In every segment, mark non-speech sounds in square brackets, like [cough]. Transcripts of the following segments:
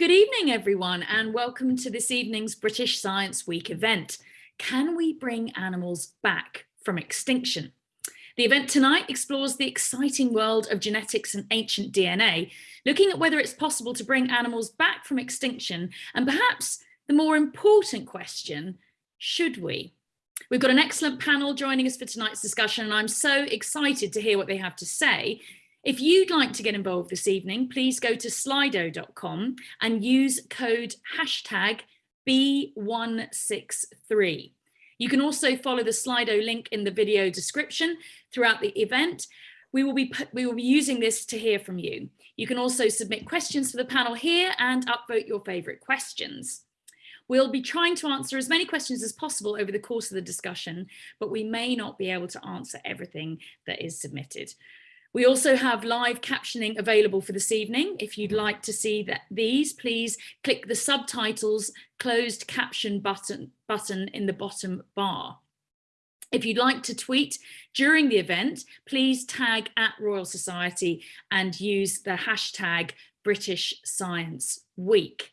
Good evening, everyone, and welcome to this evening's British Science Week event. Can we bring animals back from extinction? The event tonight explores the exciting world of genetics and ancient DNA, looking at whether it's possible to bring animals back from extinction, and perhaps the more important question, should we? We've got an excellent panel joining us for tonight's discussion, and I'm so excited to hear what they have to say. If you'd like to get involved this evening, please go to slido.com and use code hashtag B163. You can also follow the Slido link in the video description throughout the event. We will be we will be using this to hear from you. You can also submit questions for the panel here and upvote your favorite questions. We'll be trying to answer as many questions as possible over the course of the discussion, but we may not be able to answer everything that is submitted. We also have live captioning available for this evening. If you'd like to see that these, please click the subtitles closed caption button, button in the bottom bar. If you'd like to tweet during the event, please tag at Royal Society and use the hashtag British Science Week.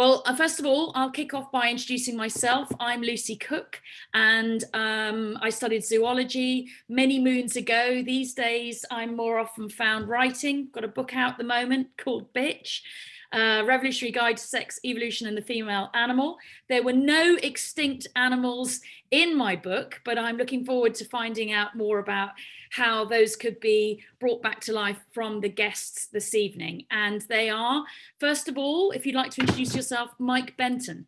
Well, uh, first of all, I'll kick off by introducing myself. I'm Lucy Cooke and um, I studied zoology many moons ago. These days, I'm more often found writing. Got a book out at the moment called Bitch uh, Revolutionary Guide to Sex, Evolution and the Female Animal. There were no extinct animals in my book, but I'm looking forward to finding out more about how those could be brought back to life from the guests this evening. And they are, first of all, if you'd like to introduce yourself, Mike Benton.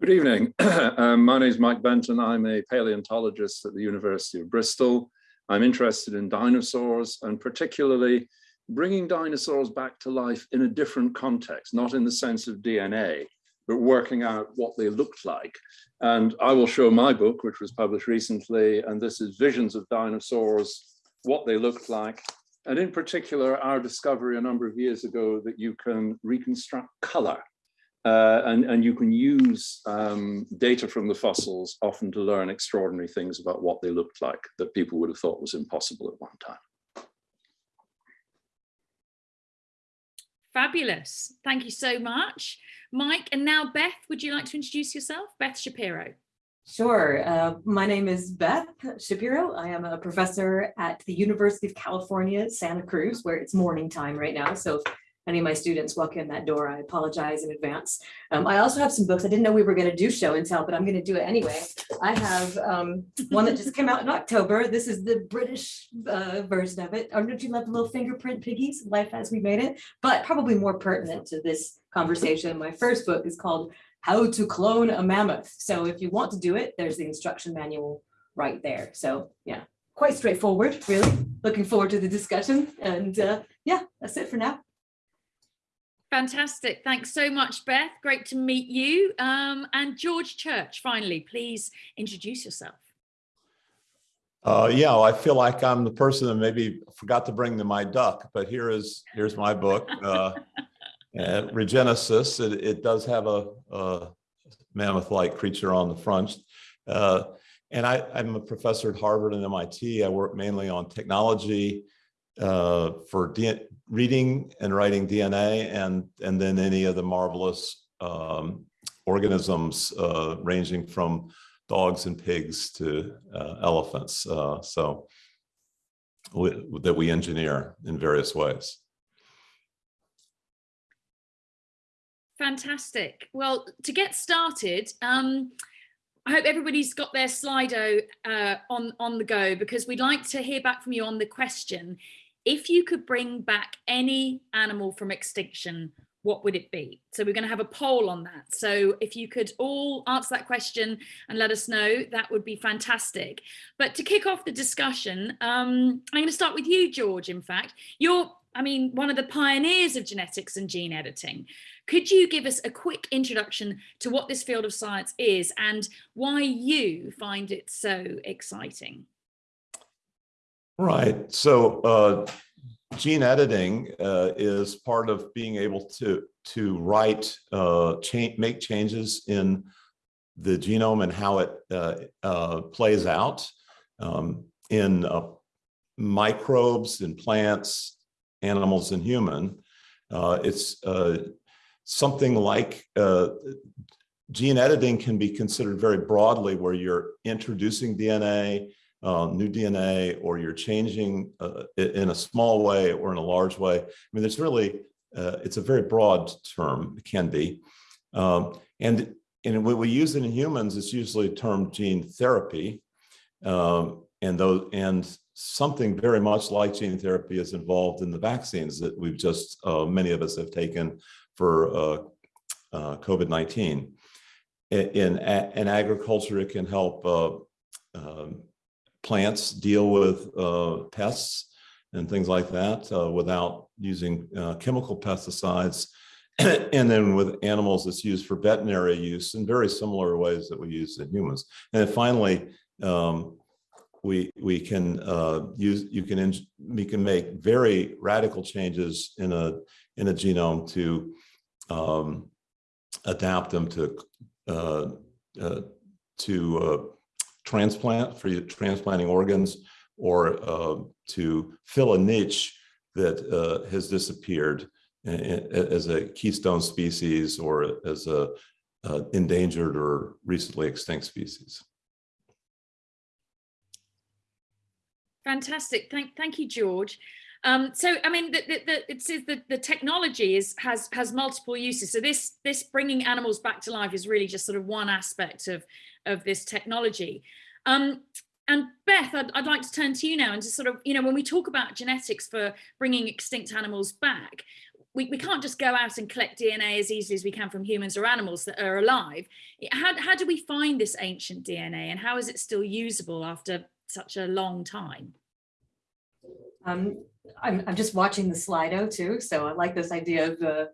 Good evening. [clears throat] um, my name is Mike Benton. I'm a paleontologist at the University of Bristol. I'm interested in dinosaurs and particularly bringing dinosaurs back to life in a different context, not in the sense of DNA, but working out what they looked like. And I will show my book, which was published recently, and this is Visions of Dinosaurs, what they looked like. And in particular, our discovery a number of years ago that you can reconstruct color uh, and, and you can use um, data from the fossils often to learn extraordinary things about what they looked like that people would have thought was impossible at one time. Fabulous. Thank you so much. Mike, and now Beth, would you like to introduce yourself? Beth Shapiro. Sure. Uh, my name is Beth Shapiro. I am a professor at the University of California, Santa Cruz, where it's morning time right now. So any of my students walk in that door, I apologize in advance. Um, I also have some books. I didn't know we were going to do show and tell, but I'm going to do it anyway. I have um, one that just came out in October. This is the British uh, version of it. Oh, don't you love the little fingerprint piggies? Life as we made it, but probably more pertinent to this conversation. My first book is called How to Clone a Mammoth. So if you want to do it, there's the instruction manual right there. So yeah, quite straightforward, really. Looking forward to the discussion. And uh, yeah, that's it for now. Fantastic. Thanks so much, Beth. Great to meet you. Um, and George Church, finally, please introduce yourself. Uh, yeah, well, I feel like I'm the person that maybe forgot to bring the, my duck, but here is here's my book, [laughs] uh, Regenesis. It, it, does have a, a mammoth-like creature on the front. Uh, and I, I'm a professor at Harvard and MIT. I work mainly on technology, uh, for D reading and writing DNA and, and then any of the marvelous um, organisms uh, ranging from dogs and pigs to uh, elephants. Uh, so that we engineer in various ways. Fantastic. Well, to get started, um, I hope everybody's got their Slido uh, on, on the go because we'd like to hear back from you on the question if you could bring back any animal from extinction, what would it be? So we're going to have a poll on that. So if you could all answer that question and let us know, that would be fantastic. But to kick off the discussion, um, I'm going to start with you, George, in fact. You're, I mean, one of the pioneers of genetics and gene editing. Could you give us a quick introduction to what this field of science is and why you find it so exciting? Right. So uh, gene editing uh, is part of being able to to write, uh, make changes in the genome and how it uh, uh, plays out um, in uh, microbes, in plants, animals, and human. it's something like gene editing can be considered very broadly where you're introducing DNA, uh, new DNA, or you're changing uh, in a small way or in a large way. I mean, there's really, uh, it's a very broad term, it can be. Um, and, and when we use it in humans, it's usually termed gene therapy. Um, and those, and something very much like gene therapy is involved in the vaccines that we've just, uh, many of us have taken for uh, uh, COVID-19. In, in, in agriculture, it can help uh, um, plants deal with uh, pests and things like that uh, without using uh, chemical pesticides. [clears throat] And then with animals, it's used for veterinary use in very similar ways that we use in humans. And finally, um, we we can uh, use you can we can make very radical changes in a in a genome to um, adapt them to uh, uh, to uh, transplant for transplanting organs or uh, to fill a niche that uh, has disappeared as a keystone species or as a uh, endangered or recently extinct species. Fantastic. Thank, thank you, George. Um, so, I mean, the, the, the, that the technology is has has multiple uses. So this this bringing animals back to life is really just sort of one aspect of of this technology. Um, and Beth, I'd, I'd like to turn to you now and just sort of, you know, when we talk about genetics for bringing extinct animals back, we, we can't just go out and collect DNA as easily as we can from humans or animals that are alive. How, how do we find this ancient DNA and how is it still usable after such a long time? Um, I'm, I'm just watching the Slido too, so I like this idea of uh,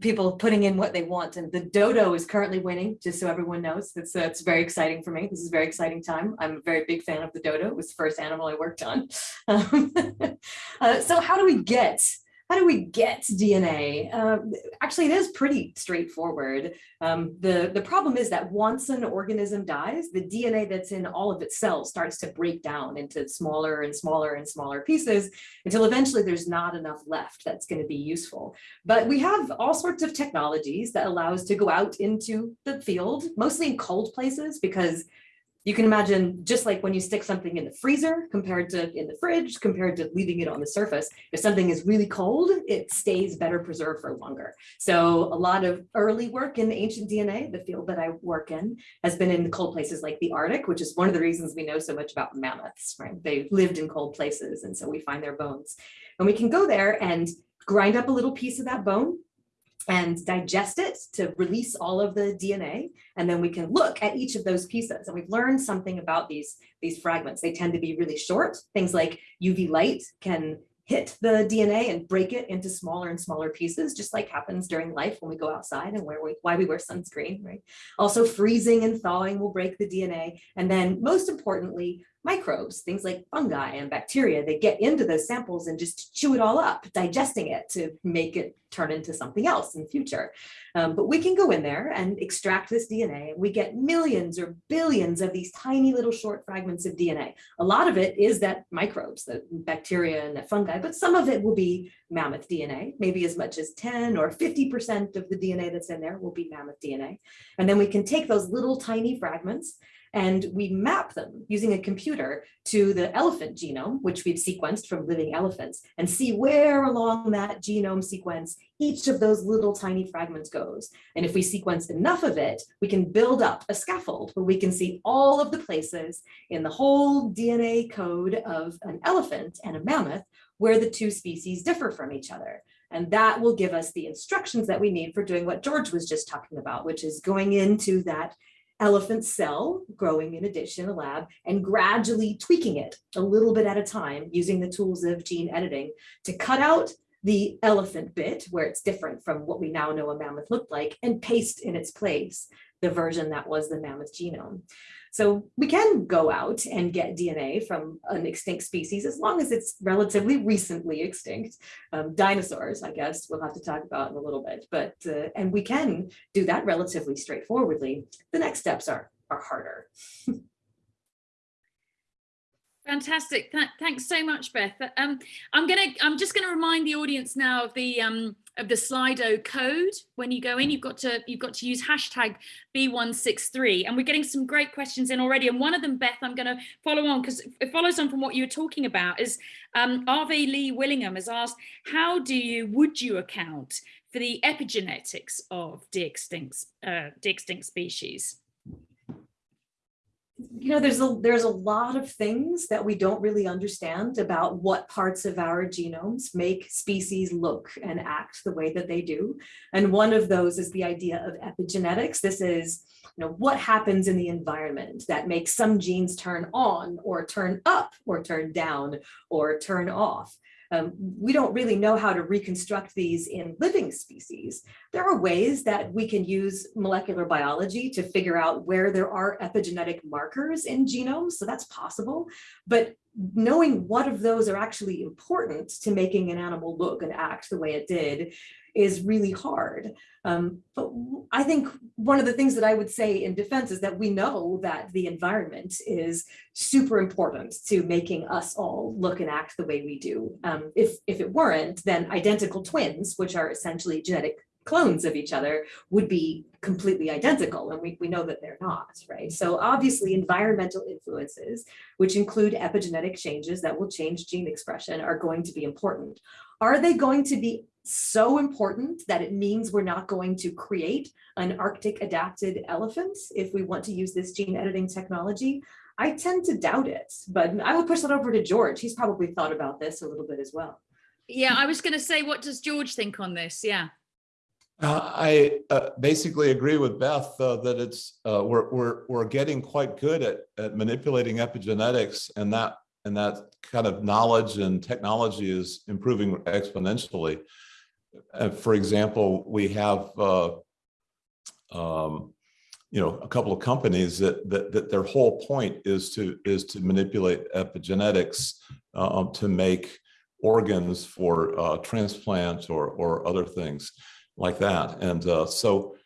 people putting in what they want. And the dodo is currently winning, just so everyone knows. that's uh, very exciting for me. This is a very exciting time. I'm a very big fan of the dodo. It was the first animal I worked on. [laughs] Um, [laughs] uh, so how do we get how do we get DNA? Um, actually, it is pretty straightforward. Um, the, the problem is that once an organism dies, the DNA that's in all of its cells starts to break down into smaller and smaller and smaller pieces until eventually there's not enough left that's going to be useful. But we have all sorts of technologies that allow us to go out into the field, mostly in cold places, because you can imagine just like when you stick something in the freezer compared to in the fridge compared to leaving it on the surface if something is really cold it stays better preserved for longer. So a lot of early work in ancient dna the field that i work in has been in cold places like the arctic which is one of the reasons we know so much about mammoths right? They lived in cold places and so we find their bones. And we can go there and grind up a little piece of that bone and digest it to release all of the DNA. And then we can look at each of those pieces. And we've learned something about these, these fragments. They tend to be really short. Things like UV light can hit the DNA and break it into smaller and smaller pieces, just like happens during life when we go outside and where we, why we wear sunscreen, right? Also freezing and thawing will break the DNA. And then most importantly, microbes, things like fungi and bacteria, they get into those samples and just chew it all up, digesting it to make it turn into something else in future. Um, but we can go in there and extract this DNA and we get millions or billions of these tiny little short fragments of DNA. A lot of it is that microbes, the bacteria and the fungi, but some of it will be mammoth DNA, maybe as much as 10 or 50% of the DNA that's in there will be mammoth DNA. And then we can take those little tiny fragments and we map them using a computer to the elephant genome, which we've sequenced from living elephants, and see where along that genome sequence each of those little tiny fragments goes. And if we sequence enough of it, we can build up a scaffold where we can see all of the places in the whole DNA code of an elephant and a mammoth where the two species differ from each other. And that will give us the instructions that we need for doing what George was just talking about, which is going into that elephant cell growing in a dish in a lab and gradually tweaking it a little bit at a time using the tools of gene editing to cut out the elephant bit where it's different from what we now know a mammoth looked like and paste in its place the version that was the mammoth genome. So we can go out and get DNA from an extinct species as long as it's relatively recently extinct. Um, dinosaurs, I guess, we'll have to talk about in a little bit, but uh, and we can do that relatively straightforwardly. The next steps are are harder. [laughs] Fantastic. Th thanks so much, Beth. Um, I'm gonna. I'm just going to remind the audience now of the um, of the Slido code. When you go in, you've got to you've got to use hashtag B163, and we're getting some great questions in already. And one of them, Beth, I'm going to follow on because it follows on from what you were talking about. Is um, Arve Lee Willingham has asked, how do you would you account for the epigenetics of de-extinct uh, de-extinct species? You know, there's a there's a lot of things that we don't really understand about what parts of our genomes make species look and act the way that they do. And one of those is the idea of epigenetics. This is, you know, what happens in the environment that makes some genes turn on or turn up or turn down or turn off. Um, we don't really know how to reconstruct these in living species. There are ways that we can use molecular biology to figure out where there are epigenetic markers in genomes, so that's possible. But knowing what of those are actually important to making an animal look and act the way it did is really hard. Um, but I think one of the things that I would say in defense is that we know that the environment is super important to making us all look and act the way we do. Um, if, if it weren't, then identical twins, which are essentially genetic clones of each other would be completely identical and we, we know that they're not right so obviously environmental influences which include epigenetic changes that will change gene expression are going to be important are they going to be so important that it means we're not going to create an Arctic adapted elephant if we want to use this gene editing technology? I tend to doubt it, but I will push that over to George. He's probably thought about this a little bit as well. Yeah, I was going to say, what does George think on this? Yeah. Uh, I uh, basically agree with Beth uh, that it's uh, we're we're we're getting quite good at at manipulating epigenetics, and that and that kind of knowledge and technology is improving exponentially uh, for example, we have, uh, um, you know, a couple of companies that, that, that their whole point is to is to manipulate epigenetics uh, to make organs for uh, transplant or or other things like that. And uh, so,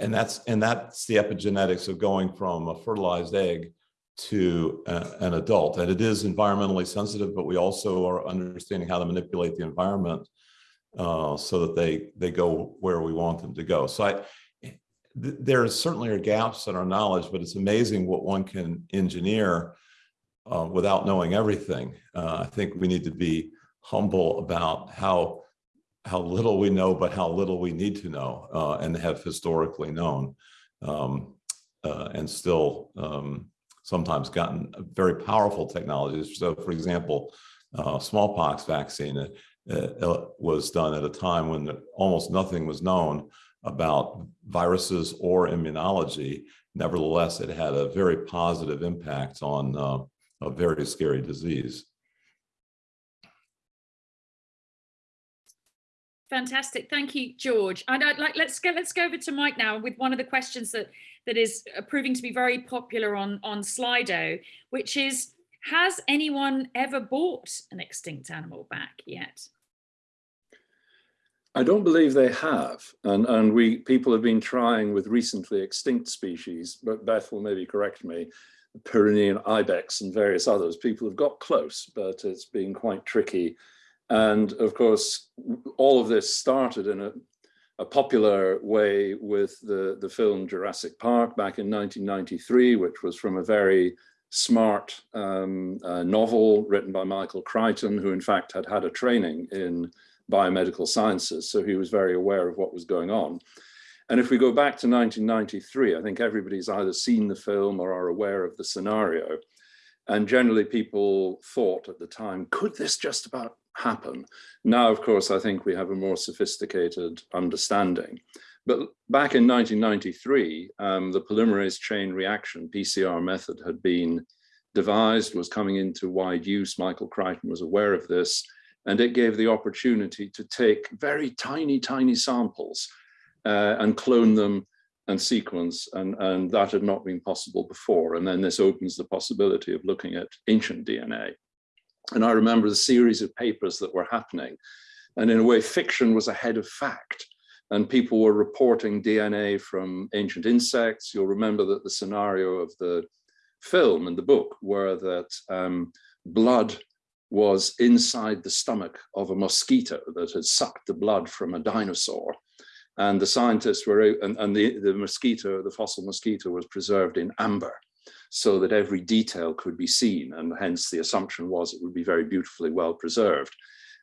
and that's and that's the epigenetics of going from a fertilized egg to a, an adult. And it is environmentally sensitive, but we also are understanding how to manipulate the environment uh, so that they they go where we want them to go. So I, th there certainly are gaps in our knowledge, but it's amazing what one can engineer uh, without knowing everything. Uh, I think we need to be humble about how how little we know, but how little we need to know uh, and have historically known, um, uh, and still um, sometimes gotten very powerful technologies. So, for example, uh, smallpox vaccine was done at a time when almost nothing was known about viruses or immunology. Nevertheless, it had a very positive impact on uh, a very scary disease. Fantastic, thank you, George. And I'd like let's go let's go over to Mike now with one of the questions that that is uh, proving to be very popular on on Slido, which is has anyone ever bought an extinct animal back yet? I don't believe they have, and and we people have been trying with recently extinct species, but Beth will maybe correct me, Pyrenean ibex and various others. People have got close, but it's been quite tricky. And of course, all of this started in a, a popular way with the, the film Jurassic Park back in 1993, which was from a very smart um, uh, novel written by Michael Crichton, who in fact had had a training in biomedical sciences. So he was very aware of what was going on. And if we go back to 1993, I think everybody's either seen the film or are aware of the scenario. And generally people thought at the time, could this just about happen? Now, of course, I think we have a more sophisticated understanding. But back in 1993, um, the polymerase chain reaction, PCR method had been devised, was coming into wide use. Michael Crichton was aware of this, and it gave the opportunity to take very tiny, tiny samples uh, and clone them and sequence, and, and that had not been possible before. And then this opens the possibility of looking at ancient DNA. And I remember the series of papers that were happening. And in a way, fiction was ahead of fact and people were reporting DNA from ancient insects. You'll remember that the scenario of the film and the book were that um, blood was inside the stomach of a mosquito that had sucked the blood from a dinosaur. And the scientists were, and, and the, the mosquito, the fossil mosquito was preserved in amber so that every detail could be seen. And hence the assumption was it would be very beautifully well preserved.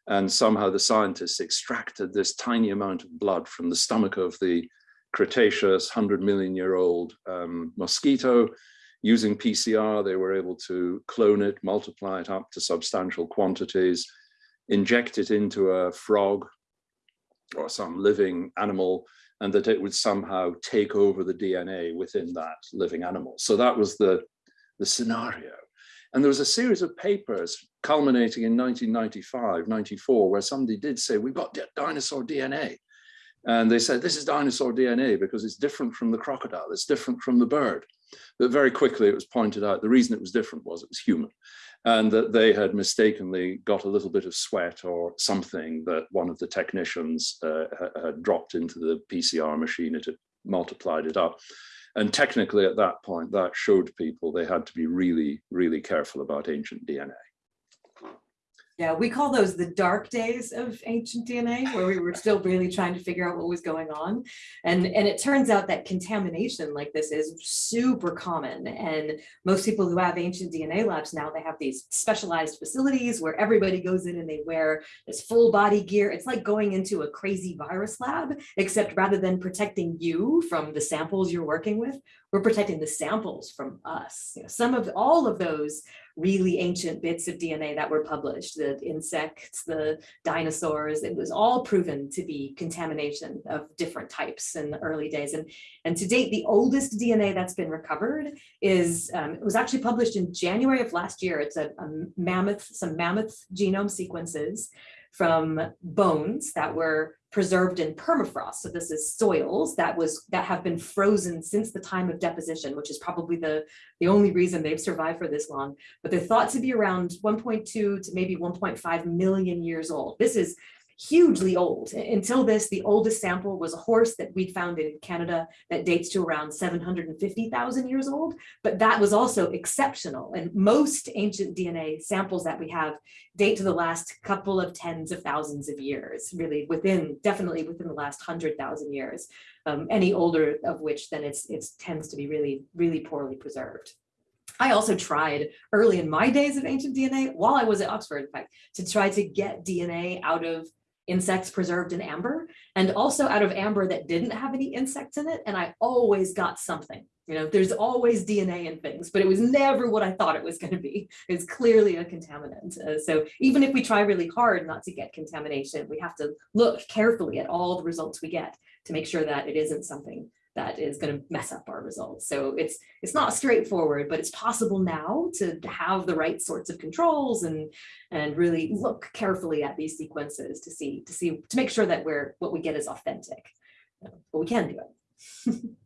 And somehow the scientists extracted this tiny amount of blood from the stomach of the Cretaceous 100 million year old um, mosquito. Using PCR, they were able to clone it, multiply it up to substantial quantities, inject it into a frog or some living animal, and that it would somehow take over the DNA within that living animal. So that was the, the scenario. And there was a series of papers culminating in 1995, 94, where somebody did say, we've got dinosaur DNA. And they said, this is dinosaur DNA because it's different from the crocodile, it's different from the bird. But very quickly it was pointed out the reason it was different was it was human and that they had mistakenly got a little bit of sweat or something that one of the technicians uh, had dropped into the PCR machine, it had multiplied it up. And technically at that point, that showed people they had to be really, really careful about ancient DNA. Yeah, we call those the dark days of ancient DNA, where we were still really trying to figure out what was going on. And, and it turns out that contamination like this is super common. And most people who have ancient DNA labs now, they have these specialized facilities where everybody goes in and they wear this full body gear. It's like going into a crazy virus lab, except rather than protecting you from the samples you're working with, we're protecting the samples from us. You know, some of all of those really ancient bits of DNA that were published, the insects, the dinosaurs, it was all proven to be contamination of different types in the early days. And, and to date, the oldest DNA that's been recovered is, um, it was actually published in January of last year. It's a, a mammoth, some mammoth genome sequences from bones that were preserved in permafrost. So this is soils that was that have been frozen since the time of deposition, which is probably the, the only reason they've survived for this long. But they're thought to be around 1.2 to maybe 1.5 million years old. This is hugely old. Until this, the oldest sample was a horse that we'd found in Canada that dates to around 750,000 years old, but that was also exceptional. And most ancient DNA samples that we have date to the last couple of tens of thousands of years, really within, definitely within the last 100,000 years. Um, any older of which then it's, it tends to be really, really poorly preserved. I also tried early in my days of ancient DNA, while I was at Oxford, in fact, to try to get DNA out of insects preserved in amber and also out of amber that didn't have any insects in it. And I always got something, you know, there's always DNA in things, but it was never what I thought it was going to be. It's clearly a contaminant. Uh, so even if we try really hard not to get contamination, we have to look carefully at all the results we get to make sure that it isn't something that is going to mess up our results. So it's it's not straightforward, but it's possible now to have the right sorts of controls and and really look carefully at these sequences to see to see to make sure that we're what we get is authentic. But we can do it. [laughs]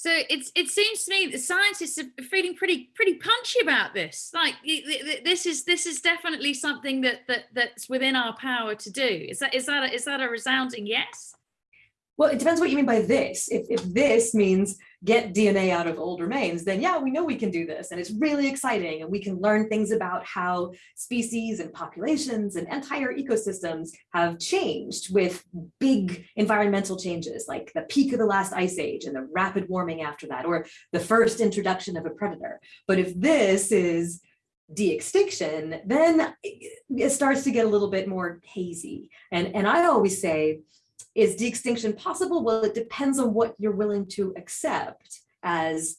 So it's it seems to me that scientists are feeling pretty pretty punchy about this. Like this is this is definitely something that that that's within our power to do. Is that is that a, is that a resounding yes? Well, it depends what you mean by this. If, if this means get DNA out of old remains, then yeah, we know we can do this. And it's really exciting. And we can learn things about how species and populations and entire ecosystems have changed with big environmental changes, like the peak of the last ice age and the rapid warming after that, or the first introduction of a predator. But if this is de-extinction, then it starts to get a little bit more hazy. And, and I always say, is de-extinction possible? Well, it depends on what you're willing to accept as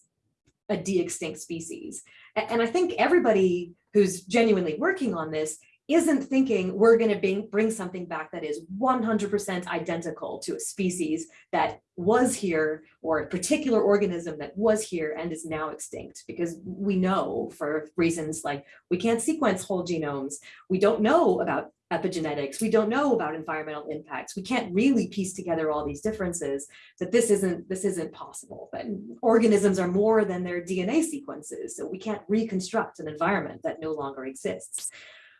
a de-extinct species. And I think everybody who's genuinely working on this isn't thinking we're going to bring, bring something back that is 100% identical to a species that was here or a particular organism that was here and is now extinct because we know for reasons like we can't sequence whole genomes. We don't know about epigenetics. We don't know about environmental impacts. We can't really piece together all these differences that this isn't this isn't possible. But organisms are more than their DNA sequences. So we can't reconstruct an environment that no longer exists.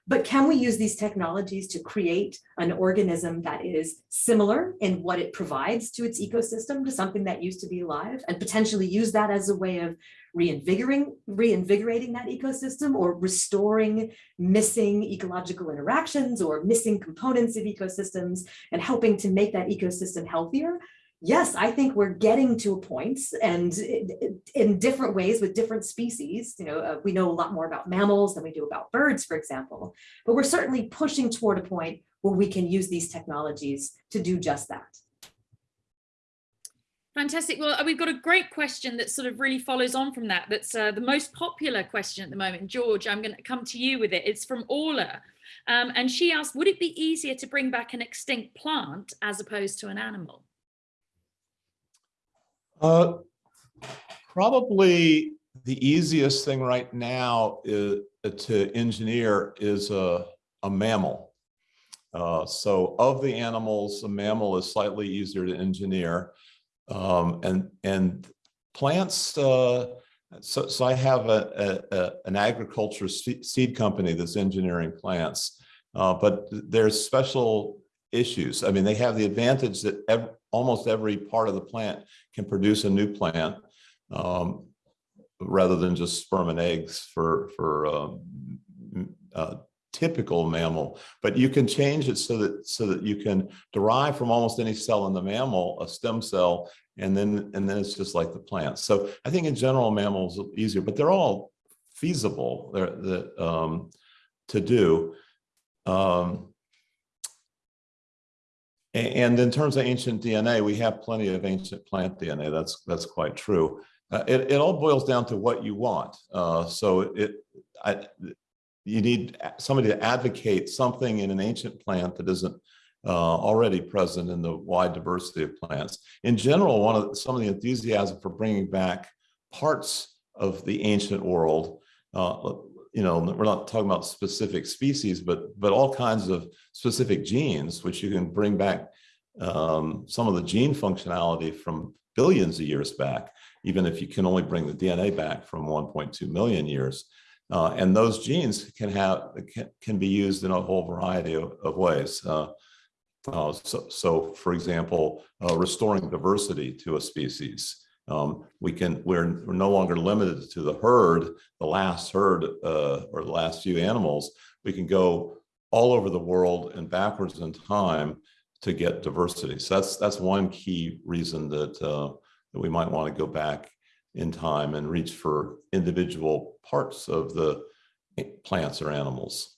But can we use these technologies to create an organism that is similar in what it provides to its ecosystem to something that used to be alive and potentially use that as a way of reinvigorating, reinvigorating that ecosystem or restoring missing ecological interactions or missing components of ecosystems and helping to make that ecosystem healthier? yes, I think we're getting to a point and in different ways with different species, you know, uh, we know a lot more about mammals than we do about birds, for example, but we're certainly pushing toward a point where we can use these technologies to do just that. Fantastic. Well, we've got a great question that sort of really follows on from that. That's uh, the most popular question at the moment. George, I'm going to come to you with it. It's from Orla. Um, and she asked, would it be easier to bring back an extinct plant as opposed to an animal? Uh, probably the easiest thing right now is uh, to engineer is a, a mammal. Uh, so of the animals, a mammal is slightly easier to engineer. Um, and, and plants, uh, so, so I have a, a, a, an agriculture seed company that's engineering plants, uh, but there's special issues. I mean, they have the advantage that ev almost every part of the plant can produce a new plant um, rather than just sperm and eggs for, for um, uh, typical mammal, but you can change it so that so that you can derive from almost any cell in the mammal a stem cell, and then and then it's just like the plant. So I think in general mammals easier, but they're all feasible they're, the, um, to do. Um, and in terms of ancient DNA, we have plenty of ancient plant DNA. That's that's quite true. Uh, it, it all boils down to what you want. Uh, so it, I, you need somebody to advocate something in an ancient plant that isn't uh, already present in the wide diversity of plants. In general, one of some of the enthusiasm for bringing back parts of the ancient world uh, you know, we're not talking about specific species, but but all kinds of specific genes, which you can bring back um, some of the gene functionality from billions of years back, even if you can only bring the DNA back from 1.2 million years. Uh, and those genes can have can, can be used in a whole variety of, of ways. Uh, uh, so, so, for example, uh, restoring diversity to a species. Um, we can, we're, we're no longer limited to the herd, the last herd uh, or the last few animals. We can go all over the world and backwards in time to get diversity. So that's that's one key reason that uh, that we might want to go back in time and reach for individual parts of the plants or animals.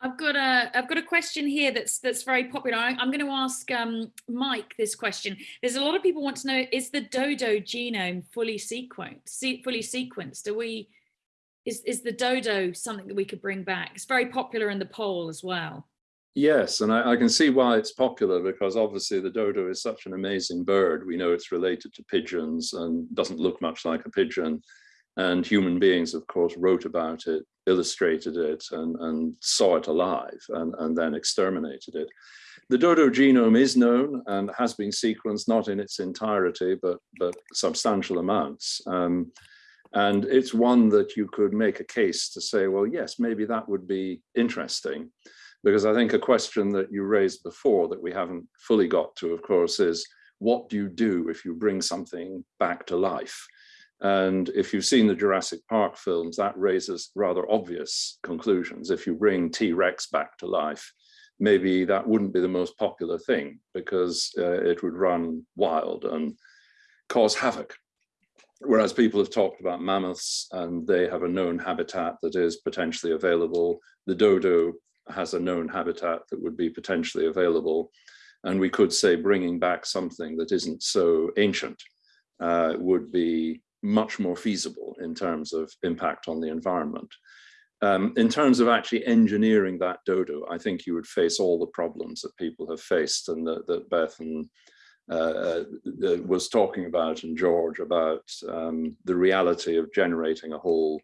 I've got a I've got a question here that's that's very popular. I, am going to ask um, Mike this question. There's a lot of people want to know: Is the dodo genome fully sequenced? fully sequenced? Do we? Is is the dodo something that we could bring back? It's very popular in the poll as well. Yes, and I, I, can see why it's popular because obviously the dodo is such an amazing bird. We know it's related to pigeons and doesn't look much like a pigeon. And human beings, of course, wrote about it, illustrated it, and, and saw it alive, and, and then exterminated it. The dodo genome is known and has been sequenced, not in its entirety, but, but substantial amounts. Um, and it's one that you could make a case to say, well, yes, maybe that would be interesting. Because I think a question that you raised before that we haven't fully got to, of course, is what do you do if you bring something back to life? And if you've seen the Jurassic Park films, that raises rather obvious conclusions. If you bring T-Rex back to life, maybe that wouldn't be the most popular thing because uh, it would run wild and cause havoc. Whereas people have talked about mammoths and they have a known habitat that is potentially available. The dodo has a known habitat that would be potentially available. And we could say bringing back something that isn't so ancient uh, would be much more feasible in terms of impact on the environment. Um, in terms of actually engineering that dodo, I think you would face all the problems that people have faced and that, that Beth and uh, uh, was talking about and George about um, the reality of generating a whole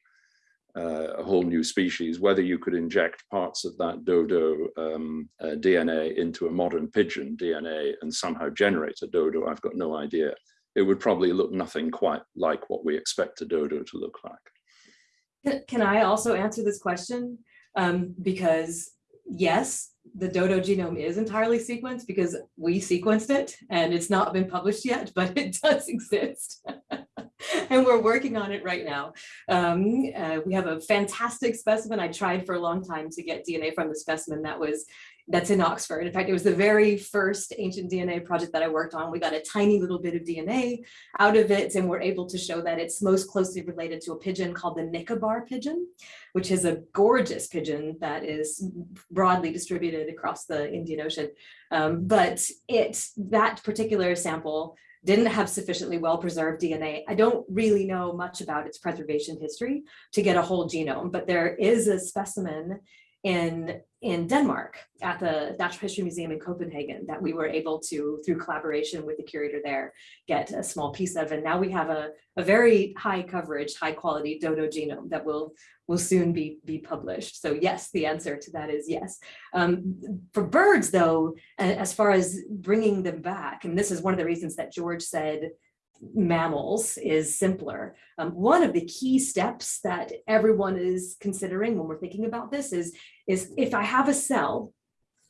uh, a whole new species, whether you could inject parts of that dodo um, uh, DNA into a modern pigeon DNA and somehow generate a dodo, I've got no idea it would probably look nothing quite like what we expect a dodo to look like. Can- I also answer this question? Um, because yes, the dodo genome is entirely sequenced because we sequenced it and it's not been published yet, [laughs] but it does exist. [laughs] [laughs] And we're working on it right now. Um, uh, we have a fantastic specimen. I tried for a long time to get DNA from the specimen that was that's in Oxford. In fact, it was the very first ancient DNA project that I worked on. We got a tiny little bit of DNA out of it, and we're able to show that it's most closely related to a pigeon called the Nicobar pigeon, which is a gorgeous pigeon that is broadly distributed across the Indian Ocean. Um, but it that particular sample didn't have sufficiently well preserved DNA. I don't really know much about its preservation history to get a whole genome, but there is a specimen in in Denmark at the Natural History Museum in Copenhagen that we were able to, through collaboration with the curator there, get a small piece of. And now we have a, a very high coverage, high quality dodo genome that will will soon be be published. So yes, the answer to that is yes. Um, for birds, though, as far as bringing them back, and this is one of the reasons that George said mammals is simpler. Um, one of the key steps that everyone is considering when we're thinking about this is, is if I have a cell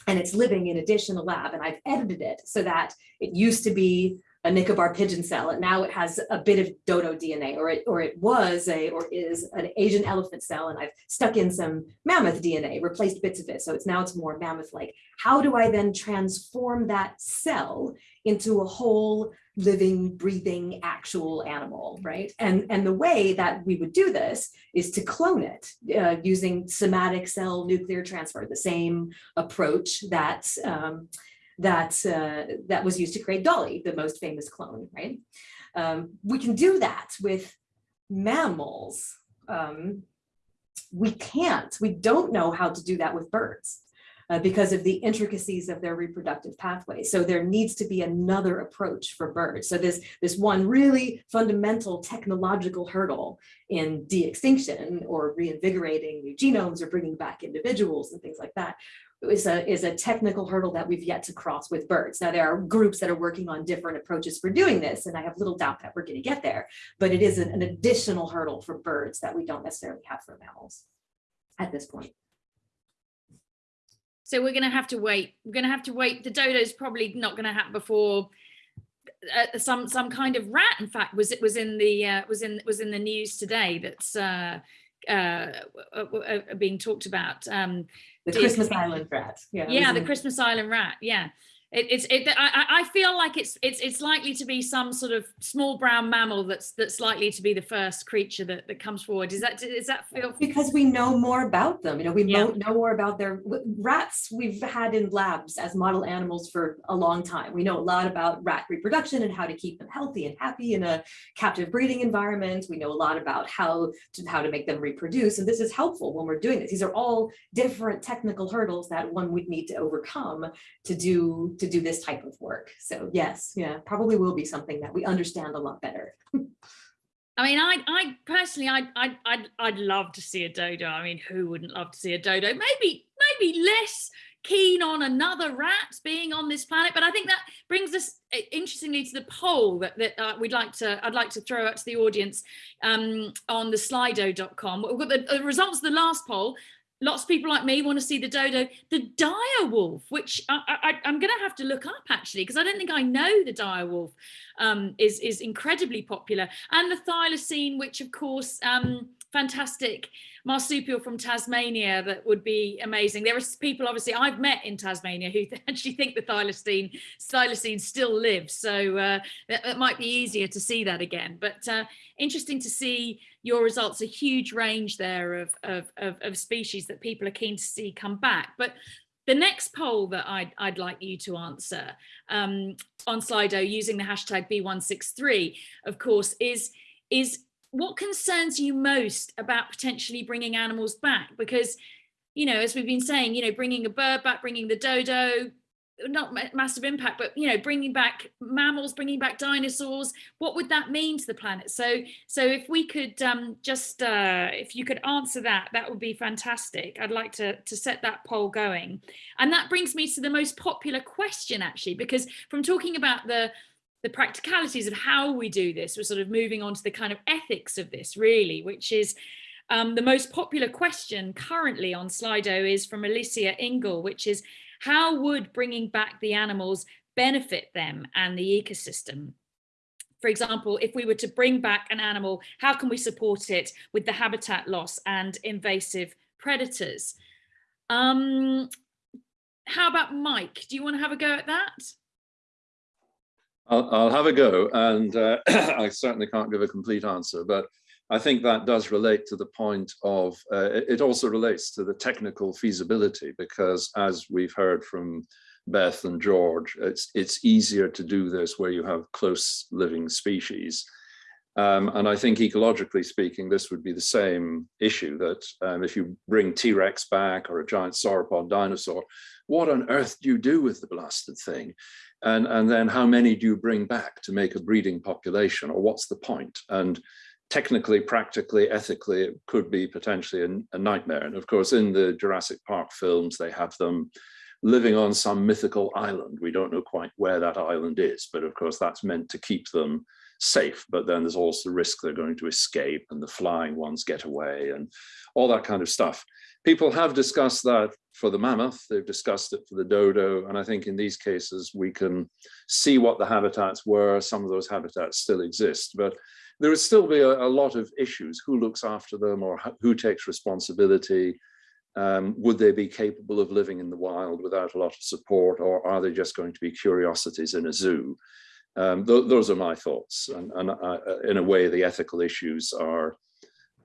and it's living in a dish in a lab and I've edited it so that it used to be a Nicobar pigeon cell and now it has a bit of dodo DNA or it or it was a or is an Asian elephant cell and I've stuck in some mammoth DNA, replaced bits of it. So it's now it's more mammoth-like. How do I then transform that cell into a whole living, breathing, actual animal, right? And, and the way that we would do this is to clone it uh, using somatic cell nuclear transfer, the same approach that, um, that, uh, that was used to create Dolly, the most famous clone, right? Um, we can do that with mammals. Um, we can't, we don't know how to do that with birds uh, because of the intricacies of their reproductive pathway. So there needs to be another approach for birds. So this, this one really fundamental technological hurdle in de-extinction or reinvigorating new genomes or bringing back individuals and things like that is a, is a technical hurdle that we've yet to cross with birds. Now, there are groups that are working on different approaches for doing this, and I have little doubt that we're going to get there, but it is an, an additional hurdle for birds that we don't necessarily have for mammals at this point. So we're going to have to wait. We're going to have to wait. The dodo's probably not going to happen before uh, some some kind of rat. In fact, was it was in the uh, was in was in the news today that's uh, uh, uh being talked about. Um, the Christmas Island rat. Yeah, yeah, the Christmas Island rat. Yeah. It, it's it, I, I feel like it's it's it's likely to be some sort of small brown mammal that's that's likely to be the first creature that, that comes forward. Is that is that feel because we know more about them? You know, we yeah. know, know more about their rats. We've had in labs as model animals for a long time. We know a lot about rat reproduction and how to keep them healthy and happy in a captive breeding environment. We know a lot about how to how to make them reproduce, and this is helpful when we're doing this. These are all different technical hurdles that one would need to overcome to do to do this type of work. So yes, yeah, probably will be something that we understand a lot better. [laughs] I mean, I, I personally, I, I, I'd, I'd love to see a dodo. I mean, who wouldn't love to see a dodo? Maybe, maybe less keen on another rat being on this planet, but I think that brings us interestingly to the poll that, that uh, we'd like to, I'd like to throw out to the audience um, on the slido.com. We've got the, the results of the last poll lots of people like me want to see the dodo. The dire wolf which I, am going to have to look up actually because i don't think i know the dire wolf um, is is incredibly popular. And the thylacine which of course um, fantastic marsupial from Tasmania that would be amazing. There are people obviously I've met in Tasmania who [laughs] actually think the thylacine, thylacine still lives. So uh, it might be easier to see that again. But uh, interesting to see your results, a huge range there of, of, of, of species that people are keen to see come back. But the next poll that I'd, I'd like you to answer um, on Slido using the hashtag B163, of course, is, is what concerns you most about potentially bringing animals back? Because, you know, as we've been saying, you know, bringing a bird back, bringing the dodo, not massive impact, but, you know, bringing back mammals, bringing back dinosaurs, what would that mean to the planet? So, so if we could um, just, uh, if you could answer that, that would be fantastic. I'd like to, to set that poll going. And that brings me to the most popular question, actually, because from talking about the, the practicalities of how we do this. We're sort of moving on to the kind of ethics of this really, which is Um, the most popular question currently on Slido is from Alicia Ingle, which is how would bringing back the animals benefit them and the ecosystem? For example, if we were to bring back an animal, how can we support it with the habitat loss and invasive predators? Um, how about Mike? Do you want to have a go at that? I'll, I'll have a go and uh, [clears throat] I certainly can't give a complete answer, but I think that does relate to the point of, uh, it also relates to the technical feasibility because as we've heard from Beth and George, it's, it's easier to do this where you have close living species. Um, and I think ecologically speaking, this would be the same issue that um, if you bring T-Rex back or a giant sauropod dinosaur, what on earth do you do with the blasted thing? And, and then how many do you bring back to make a breeding population or what's the point? And technically, practically, ethically, it could be potentially a, a nightmare. And of course, in the Jurassic Park films, they have them living on some mythical island. We don't know quite where that island is, but of course that's meant to keep them safe. But then there's also the risk they're going to escape and the flying ones get away and all that kind of stuff. People have discussed that for the mammoth, they've discussed it for the dodo, and I think in these cases we can see what the habitats were, some of those habitats still exist, but there would still be a, a lot of issues, who looks after them or who takes responsibility, um, would they be capable of living in the wild without a lot of support, or are they just going to be curiosities in a zoo? Um, th those are my thoughts, and, and uh, in a way, the ethical issues are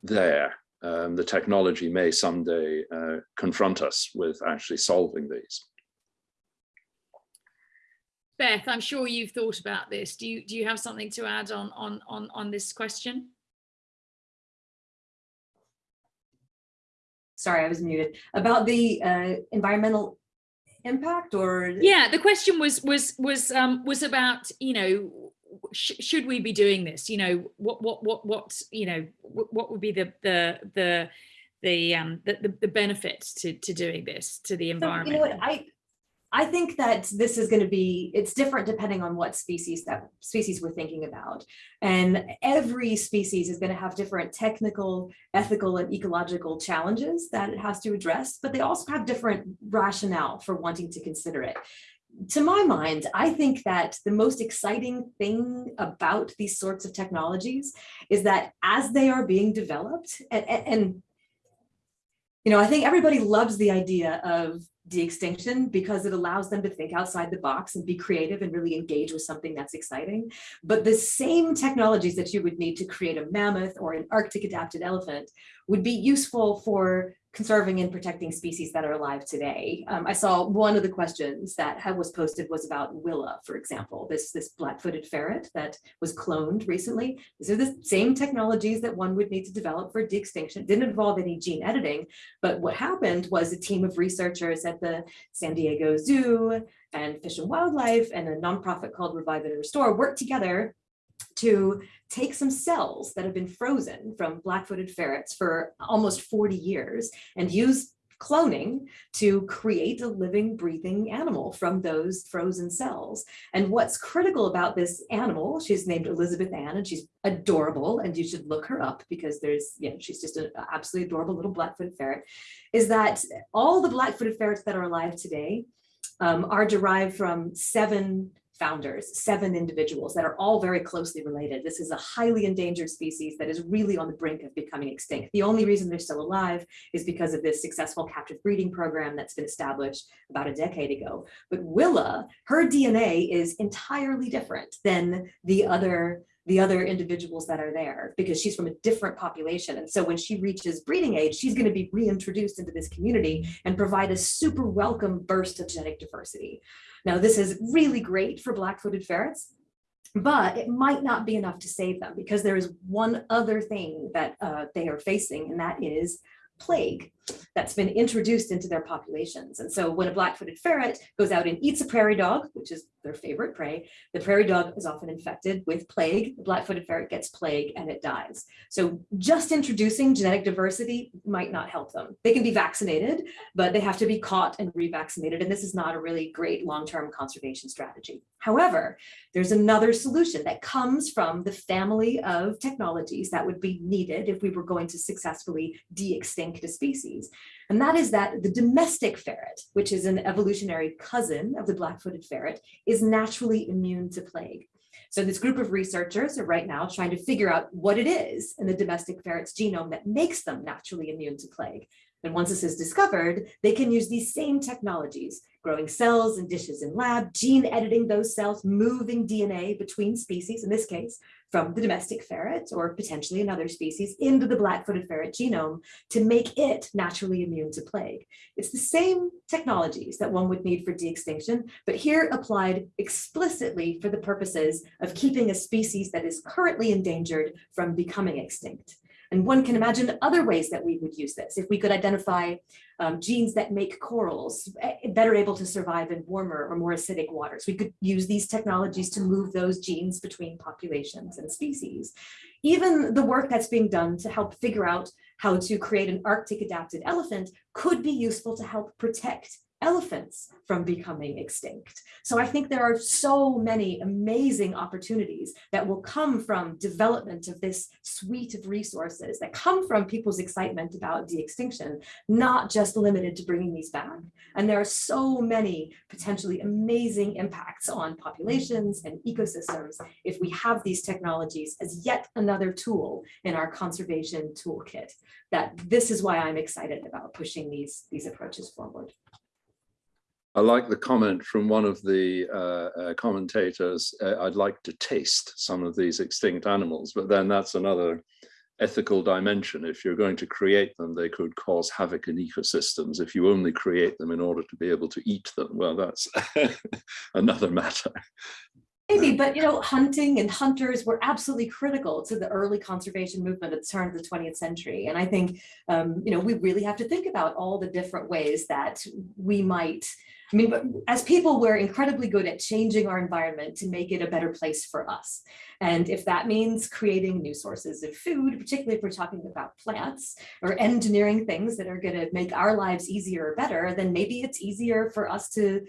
there. Um, the technology may someday uh, confront us with actually solving these. Beth, I'm sure you've thought about this. Do you do you have something to add on on on on this question? Sorry, I was muted. About the uh, environmental impact or? Yeah, the question was was was um was about, you know, sh should we be doing this? You know, what what what what, you know, what, would be the the the the um the, the, the benefits to to doing this to the So, environment? You know what, I, I think that this is going to be, it's different depending on what species that species we're thinking about. And every species is going to have different technical, ethical, and ecological challenges that it has to address, but they also have different rationale for wanting to consider it. To my mind, I think that the most exciting thing about these sorts of technologies is that as they are being developed and, and, you know, I think everybody loves the idea of de-extinction because it allows them to think outside the box and be creative and really engage with something that's exciting. But the same technologies that you would need to create a mammoth or an Arctic adapted elephant would be useful for conserving and protecting species that are alive today. Um, I saw one of the questions that was posted was about Willa, for example, this, this black-footed ferret that was cloned recently. These are the same technologies that one would need to develop for de-extinction. It didn't involve any gene editing, but what happened was a team of researchers at the San Diego Zoo and Fish and Wildlife and a nonprofit called Revive and Restore worked together to take some cells that have been frozen from black-footed ferrets for almost 40 years and use cloning to create a living, breathing animal from those frozen cells. And what's critical about this animal, she's named Elizabeth Ann, and she's adorable, and you should look her up because there's, yeah, she's just an absolutely adorable little black-footed ferret, is that all the black-footed ferrets that are alive today um, are derived from seven founders, seven individuals that are all very closely related. This is a highly endangered species that is really on the brink of becoming extinct. The only reason they're still alive is because of this successful captive breeding program that's been established about a decade ago. But Willa, her DNA is entirely different than the other the other individuals that are there because she's from a different population. And so when she reaches breeding age, she's going to be reintroduced into this community and provide a super welcome burst of genetic diversity. Now, this is really great for black-footed ferrets, but it might not be enough to save them because there is one other thing that uh, they are facing, and that is plague. That's been introduced into their populations. And so when a black-footed ferret goes out and eats a prairie dog, which is their favorite prey, the prairie dog is often infected with plague. The black-footed ferret gets plague and it dies. So just introducing genetic diversity might not help them. They can be vaccinated, but they have to be caught and revaccinated. And this is not a really great long-term conservation strategy. However, there's another solution that comes from the family of technologies that would be needed if we were going to successfully de-extinct a species. And that is that the domestic ferret, which is an evolutionary cousin of the black-footed ferret, is naturally immune to plague. So this group of researchers are right now trying to figure out what it is in the domestic ferret's genome that makes them naturally immune to plague. And once this is discovered, they can use these same technologies, growing cells and dishes in lab, gene editing those cells, moving DNA between species, in this case, from the domestic ferret or potentially another species into the black-footed ferret genome to make it naturally immune to plague. It's the same technologies that one would need for de-extinction, but here applied explicitly for the purposes of keeping a species that is currently endangered from becoming extinct. And one can imagine other ways that we would use this. If we could identify um, genes that make corals eh, better able to survive in warmer or more acidic waters, we could use these technologies to move those genes between populations and species. Even the work that's being done to help figure out how to create an Arctic adapted elephant could be useful to help protect elephants from becoming extinct. So I think there are so many amazing opportunities that will come from development of this suite of resources that come from people's excitement about de-extinction, not just limited to bringing these back. And there are so many potentially amazing impacts on populations and ecosystems if we have these technologies as yet another tool in our conservation toolkit, that this is why I'm excited about pushing these, these approaches forward. I like the comment from one of the uh, uh, commentators, uh, I'd like to taste some of these extinct animals, but then that's another ethical dimension. If you're going to create them, they could cause havoc in ecosystems. If you only create them in order to be able to eat them, well, that's [laughs] another matter. Maybe, but you know, hunting and hunters were absolutely critical to the early conservation movement at the turn of the 20th century. And I think, um, you know, we really have to think about all the different ways that we might I mean, as people, we're incredibly good at changing our environment to make it a better place for us. And if that means creating new sources of food, particularly if we're talking about plants or engineering things that are going to make our lives easier or better, then maybe it's easier for us to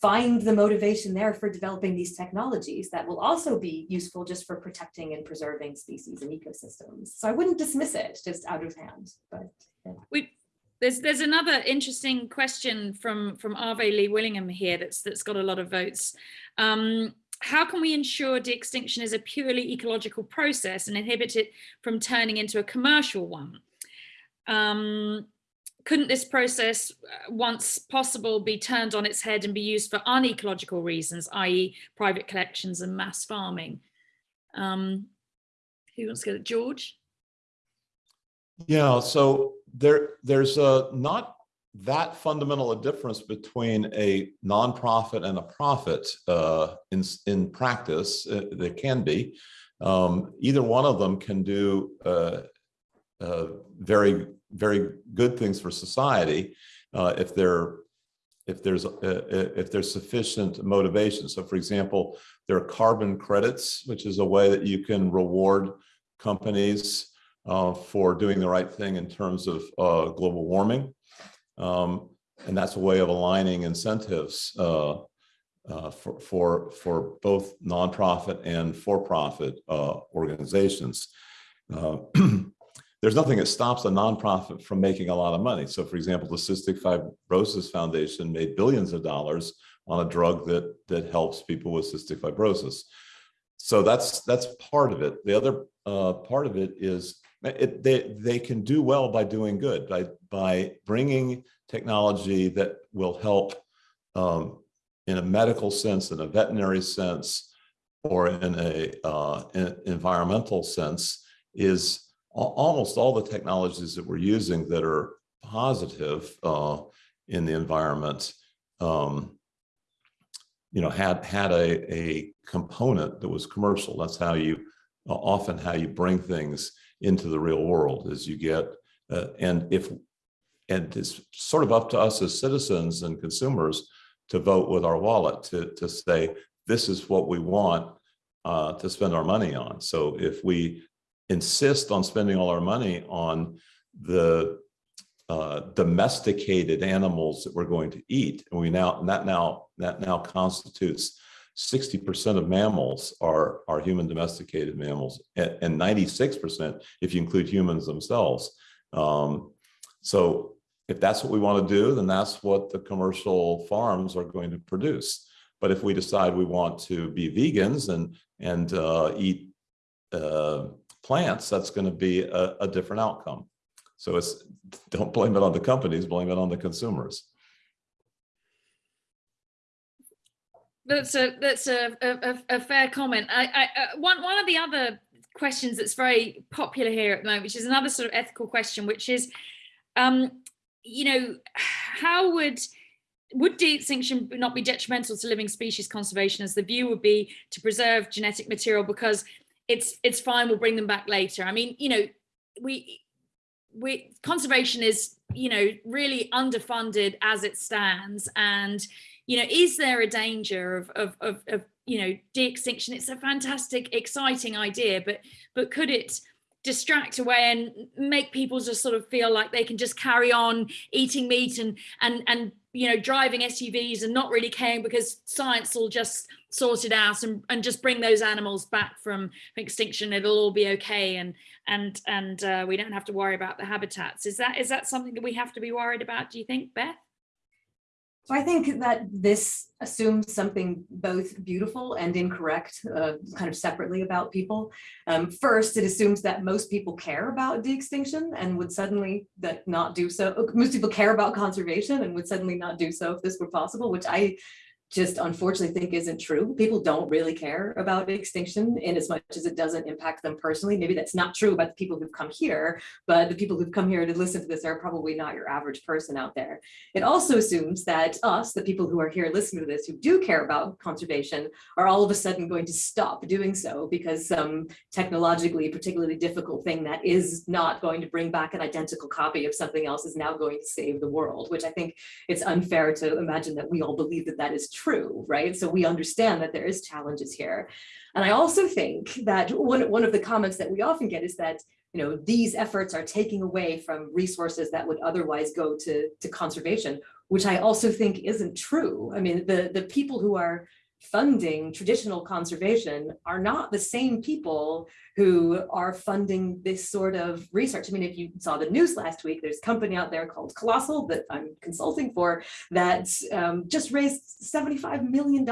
find the motivation there for developing these technologies that will also be useful just for protecting and preserving species and ecosystems. So I wouldn't dismiss it just out of hand, but. Yeah. We there's there's another interesting question from from Arve Lee Willingham here that's that's got a lot of votes. Um, how can we ensure de-extinction is a purely ecological process and inhibit it from turning into a commercial one? Um, couldn't this process, uh, once possible, be turned on its head and be used for unecological reasons, i.e. private collections and mass farming? Um, who wants to go? George? Yeah, so there, there's a, not that fundamental a difference between a nonprofit and a profit uh, in, in practice. Uh, there can be. Um, either one of them can do uh, uh very, very good things for society uh, if they're if there's uh, if there's sufficient motivation. So, for example, there are carbon credits, which is a way that you can reward companies uh, for doing the right thing in terms of uh, global warming. Um, and that's a way of aligning incentives uh, uh for, for, for both nonprofit and for-profit uh, organizations. Uh, [clears throat] there's nothing that stops a nonprofit from making a lot of money. So for example, the Cystic Fibrosis Foundation made billions of dollars on a drug that, that helps people with cystic fibrosis. So that's that's part of it. The other uh, part of it is it, they, they can do well by doing good, by, by bringing technology that will help um, in a medical sense, in a veterinary sense, or in a uh, in environmental sense, is almost all the technologies that we're using that are positive uh, in the environment, um, you know, had had a, a component that was commercial. That's how you often how you bring things into the real world as you get, uh, and if and it's sort of up to us as citizens and consumers to vote with our wallet to, to say, this is what we want uh, to spend our money on. So if we insist on spending all our money on the uh, domesticated animals that we're going to eat, and we now, and that now, that now constitutes 60% of mammals are, are human domesticated mammals and, and 96% if you include humans themselves. Um, so if that's what we want to do, then that's what the commercial farms are going to produce. But if we decide we want to be vegans and, and uh, eat uh, plants, that's going to be a, a different outcome. So it's don't blame it on the companies, blame it on the consumers. That's a that's a a, a fair comment. I, I uh, one one of the other questions that's very popular here at the moment, which is another sort of ethical question, which is, um, you know, how would would de-extinction not be detrimental to living species conservation as the view would be to preserve genetic material because it's it's fine we'll bring them back later i mean you know we we conservation is you know really underfunded as it stands and you know is there a danger of of of, of you know de-extinction? It's a fantastic exciting idea but but could it distract away and make people just sort of feel like they can just carry on eating meat and and and you know driving SUVs and not really caring because science will just sort it out and, and just bring those animals back from extinction? It'll all be okay and and and uh, we don't have to worry about the habitats. Is that is that something that we have to be worried about do you think Beth so I think that this assumes something both beautiful and incorrect, uh, kind of separately about people. Um, first, it assumes that most people care about de-extinction and would suddenly that not do so. Most people care about conservation and would suddenly not do so if this were possible, which I just unfortunately think isn't true. People don't really care about extinction in as much as it doesn't impact them personally. Maybe that's not true about the people who've come here, but the people who've come here to listen to this are probably not your average person out there. It also assumes that us, the people who are here listening to this, who do care about conservation, are all of a sudden going to stop doing so because some technologically particularly difficult thing that is not going to bring back an identical copy of something else is now going to save the world, which I think it's unfair to imagine that we all believe that that is true true, right? So we understand that there is challenges here. And I also think that one, one of the comments that we often get is that you know, these efforts are taking away from resources that would otherwise go to, to conservation, which I also think isn't true. I mean, the, the people who are funding traditional conservation are not the same people who are funding this sort of research. I mean, if you saw the news last week, there's a company out there called Colossal that I'm consulting for that um, just raised $75 million.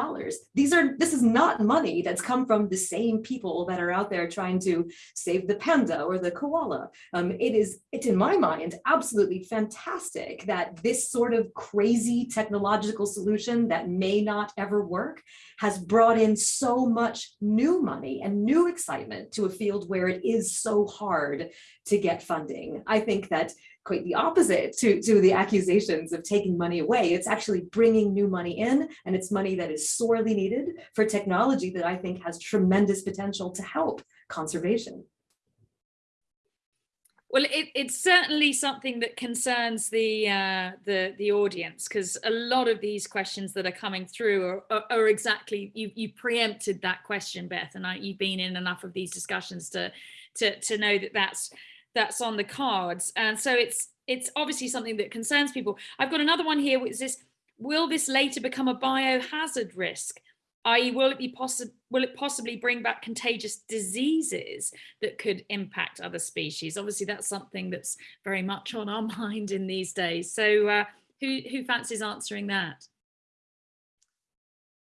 These are, this is not money that's come from the same people that are out there trying to save the panda or the koala. Um, it is, it's in my mind, absolutely fantastic that this sort of crazy technological solution that may not ever work has brought in so much new money and new excitement to a field where it is so hard to get funding. I think that quite the opposite to, to the accusations of taking money away. It's actually bringing new money in and it's money that is sorely needed for technology that I think has tremendous potential to help conservation. Well, it, it's certainly something that concerns the uh, the the audience because a lot of these questions that are coming through are, are, are, exactly you you preempted that question, Beth, and I, you've been in enough of these discussions to to to know that that's that's on the cards, and so it's it's obviously something that concerns people. I've got another one here, which is this: Will this later become a biohazard risk? i.e. will it be possible will it possibly bring back contagious diseases that could impact other species? Obviously that's something that's very much on our [laughs] mind in these days. So uh, who who fancies answering that?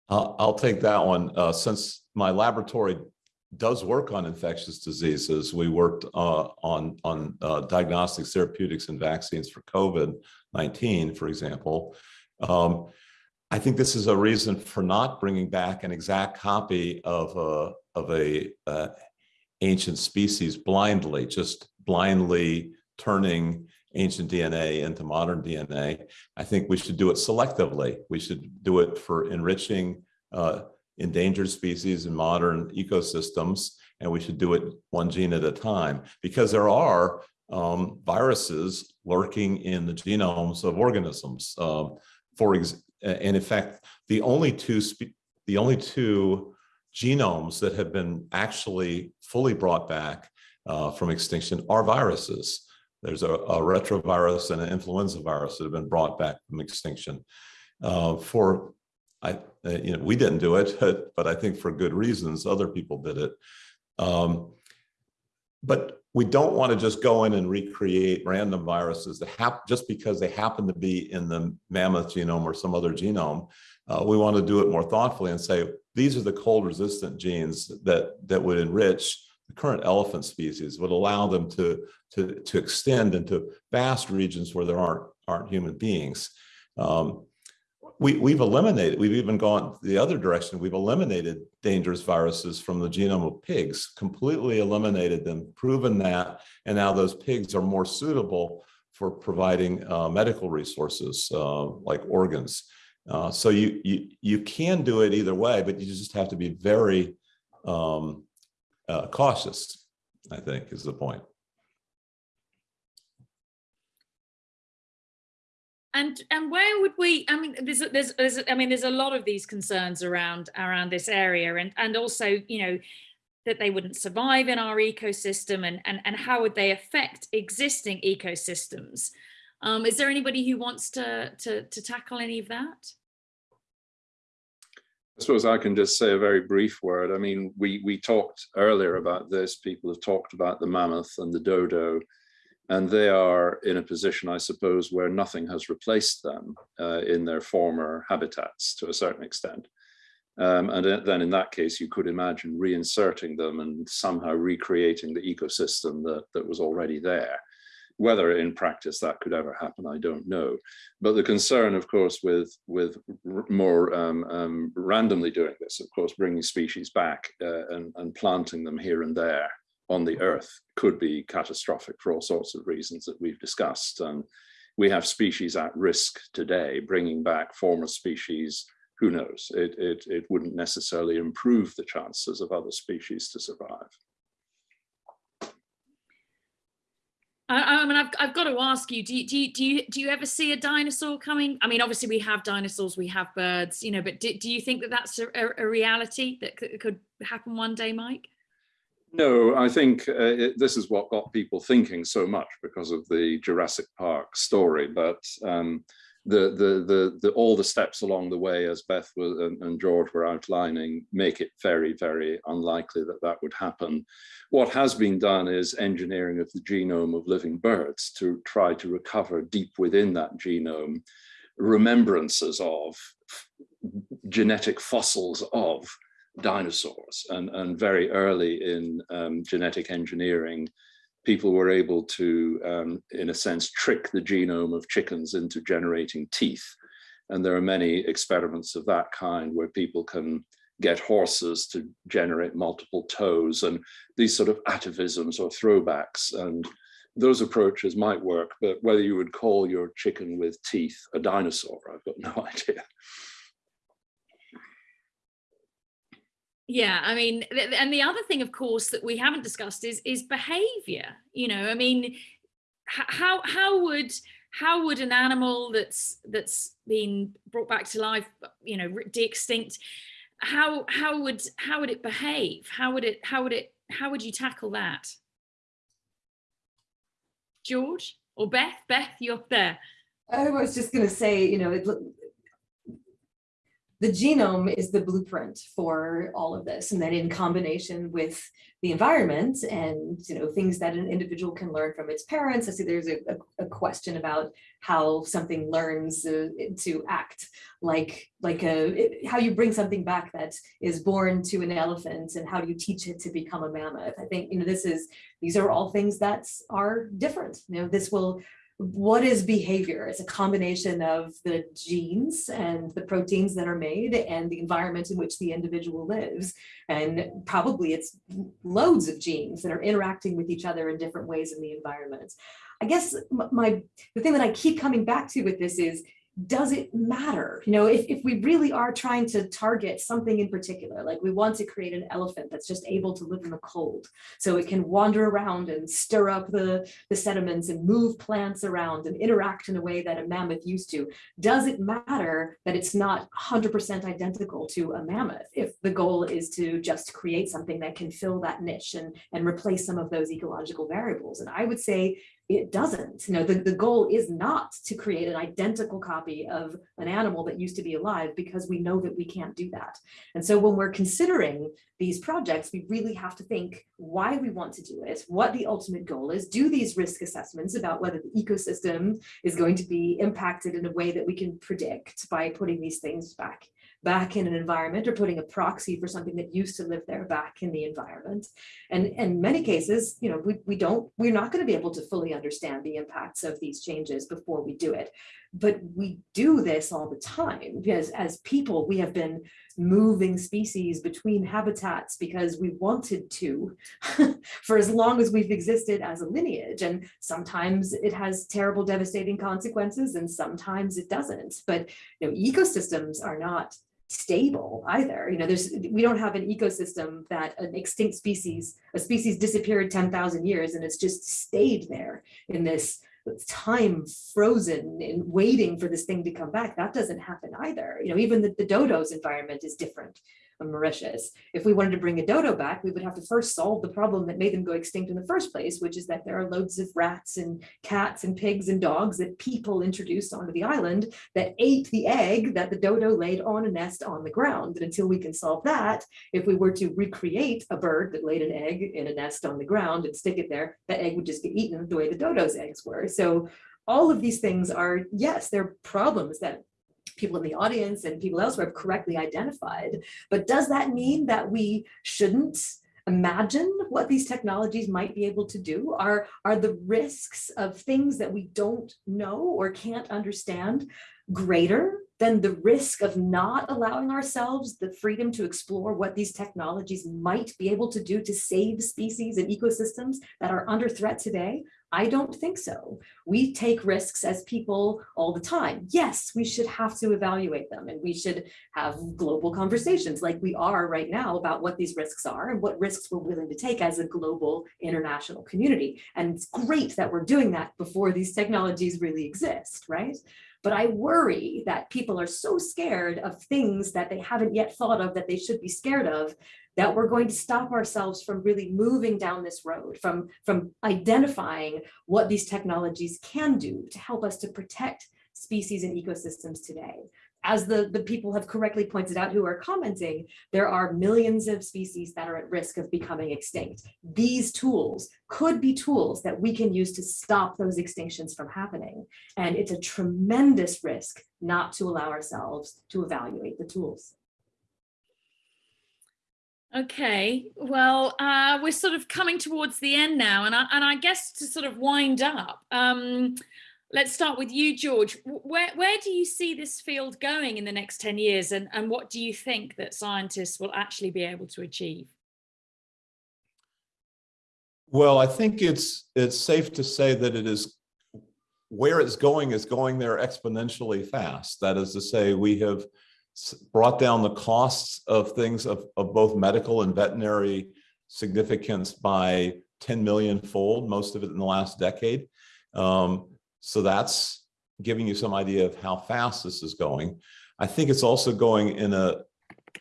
I'll, I'll take that one. Uh, since my laboratory does work on infectious diseases we worked uh, on on uh, diagnostics therapeutics and vaccines for covid-19 for example. Um, I think this is a reason for not bringing back an exact copy of a, of a uh, ancient species blindly, just blindly turning ancient DNA into modern DNA. I think we should do it selectively. We should do it for enriching uh, endangered species in modern ecosystems, and we should do it one gene at a time because there are um, viruses lurking in the genomes of organisms. Um, for ex and in fact, the only two the only two genomes that have been actually fully brought back uh, from extinction are viruses. There's a, a, retrovirus and an influenza virus that have been brought back from extinction. Uh, for, I, uh, you know, we didn't do it, [laughs] but, I think for good reasons, other people did it. Um, but we don't want to just go in and recreate random viruses that happen just because they happen to be in the mammoth genome or some other genome. Uh, we want to do it more thoughtfully and say, these are the cold resistant genes that, that would enrich the current elephant species, would allow them to, to, to extend into vast regions where there aren't, aren't human beings. Um, we, we've eliminated, we've even gone the other direction. We've eliminated dangerous viruses from the genome of pigs, completely eliminated them, proven that, and now those pigs are more suitable for providing uh, medical resources uh, like organs. Uh, so you, you, you can do it either way, but you just have to be very um, uh, cautious, I think is the point. And and where would we? I mean, there's there's, there's I mean, there's a lot of these concerns around around this area, and and also you know that they wouldn't survive in our ecosystem, and and and how would they affect existing ecosystems? Um, is there anybody who wants to to to tackle any of that? I suppose I can just say a very brief word. I mean, we we talked earlier about this. People have talked about the mammoth and the dodo and they are in a position, I suppose, where nothing has replaced them uh, in their former habitats to a certain extent. Um, and then in that case, you could imagine reinserting them and somehow recreating the ecosystem that, that was already there. Whether in practice that could ever happen, I don't know. But the concern, of course, with, with more um, um, randomly doing this, of course, bringing species back uh, and, and planting them here and there on the earth could be catastrophic for all sorts of reasons that we've discussed. And we have species at risk today, bringing back former species, who knows, it, it, it wouldn't necessarily improve the chances of other species to survive. I, mean, I've, I've got to ask you, do you, do you, do you, do you ever see a dinosaur coming? I mean, obviously we have dinosaurs, we have birds, you know, but do, do you think that that's a, a reality that could happen one day, Mike? No, I think uh, it, this is what got people thinking so much because of the Jurassic Park story. But um, the, the, the, the, all the steps along the way, as Beth was, and, and, George were outlining, make it very, very unlikely that that would happen. What has been done is engineering of the genome of living birds to try to recover deep within that genome remembrances of genetic fossils of dinosaurs and, and very early in um, genetic engineering, people were able to, um, in a sense, trick the genome of chickens into generating teeth. And there are many experiments of that kind where people can get horses to generate multiple toes and these sort of atavisms or throwbacks. And those approaches might work, but whether you would call your chicken with teeth a dinosaur, I've got no [laughs] idea. Yeah, I mean, and the other thing, of course, that we haven't discussed is is behavior. You know, I mean, how how would how would an animal that's that's been brought back to life, you know, de-extinct, how how would how would it behave? How would it how would it how would you tackle that? George or Beth? Beth, you're up there. I was just going to say, you know, it, the genome is the blueprint for all of this. And then in combination with the environment and you know things that an individual can learn from its parents. I see there's a, a, a question about how something learns uh, to act like like a how you bring something back that is born to an elephant and how do you teach it to become a mammoth. I think you know this is these are all things that are different. You know this will what is behavior? It's a combination of the genes and the proteins that are made and the environment in which the individual lives. And probably it's loads of genes that are interacting with each other in different ways in the environment. I guess my the thing that I keep coming back to with this is does it matter? You know, if, if we really are trying to target something in particular, like we want to create an elephant that's just able to live in the cold, so it can wander around and stir up the, the sediments and move plants around and interact in a way that a mammoth used to, does it matter that it's not 100% identical to a mammoth if the goal is to just create something that can fill that niche and, and replace some of those ecological variables? And I would say it doesn't. You know, the, the goal is not to create an identical copy of an animal that used to be alive because we know that we can't do that. And so when we're considering these projects, we really have to think why we want to do it, what the ultimate goal is, do these risk assessments about whether the ecosystem is going to be impacted in a way that we can predict by putting these things back back in an environment or putting a proxy for something that used to live there back in the environment. And in many cases, you know, we, we don't, we're not going to be able to fully understand the impacts of these changes before we do it. But we do this all the time because as people, we have been moving species between habitats because we wanted to [laughs] for as long as we've existed as a lineage. And sometimes it has terrible, devastating consequences and sometimes it doesn't. But you know, ecosystems are not stable either. You know, there's we don't have an ecosystem that an extinct species, a species disappeared 10,000 years and it's just stayed there in this time frozen and waiting for this thing to come back. That doesn't happen either. You know, even the, the dodo's environment is different on Mauritius. If we wanted to bring a dodo back, we would have to first solve the problem that made them go extinct in the first place, which is that there are loads of rats and cats and pigs and dogs that people introduced onto the island that ate the egg that the dodo laid on a nest on the ground. And until we can solve that, if we were to recreate a bird that laid an egg in a nest on the ground and stick it there, that egg would just get eaten the way the dodo's eggs were. So all of these things are, yes, they're problems that people in the audience and people elsewhere have correctly identified. But does that mean that we shouldn't imagine what these technologies might be able to do? Are, are the risks of things that we don't know or can't understand greater than the risk of not allowing ourselves the freedom to explore what these technologies might be able to do to save species and ecosystems that are under threat today? I don't think so. We take risks as people all the time. Yes, we should have to evaluate them and we should have global conversations like we are right now about what these risks are and what risks we're willing to take as a global international community. And it's great that we're doing that before these technologies really exist, right? But I worry that people are so scared of things that they haven't yet thought of that they should be scared of that we're going to stop ourselves from really moving down this road, from, from identifying what these technologies can do to help us to protect species and ecosystems today. As the, the people have correctly pointed out who are commenting, there are millions of species that are at risk of becoming extinct. These tools could be tools that we can use to stop those extinctions from happening. And it's a tremendous risk not to allow ourselves to evaluate the tools. Okay, well, uh, we're sort of coming towards the end now, and I, and I guess to sort of wind up, um, let's start with you, George. Where, where do you see this field going in the next 10 years, and, and what do you think that scientists will actually be able to achieve? Well, I think it's it's safe to say that it is where it's going is going there exponentially fast. That is to say, we have brought down the costs of things of, of both medical and veterinary significance by 10 million fold, most of it in the last decade. Um, so that's giving you some idea of how fast this is going. I think it's also going in a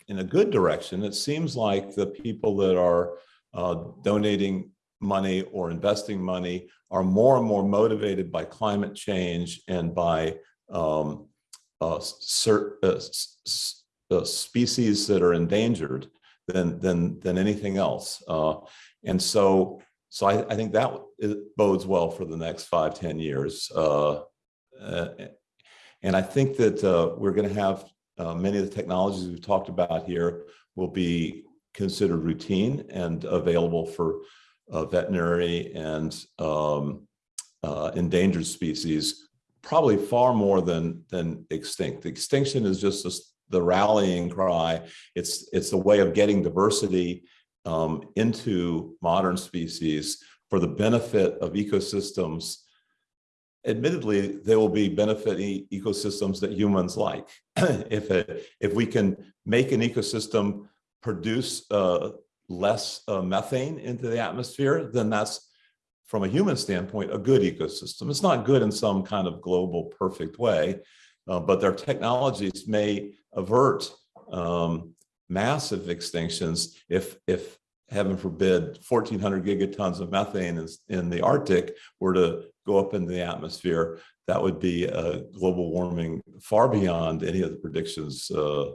in a good direction. It seems like the people that are uh, donating money or investing money are more and more motivated by climate change and by um, uh, uh, uh, species that are endangered than than than anything else. Uh, and so so I, I think that bodes well for the next five ten years. Uh, uh, and I think that we're going to have many of the technologies we've talked about here will be considered routine and available for veterinary and um, endangered species probably far more than than extinct. The extinction is just a, the rallying cry. It's it's a way of getting diversity um, into modern species for the benefit of ecosystems admittedly, they will be benefiting ecosystems that humans like. [clears throat] if it, if we can make an ecosystem produce uh, less uh, methane into the atmosphere, then that's from a human standpoint, a good ecosystem. It's not good in some kind of global perfect way, uh, but their technologies may avert um, massive extinctions if, if heaven forbid, 1400 gigatons of methane is in the Arctic were to go up into the atmosphere, that would be a global warming far beyond any of the predictions uh,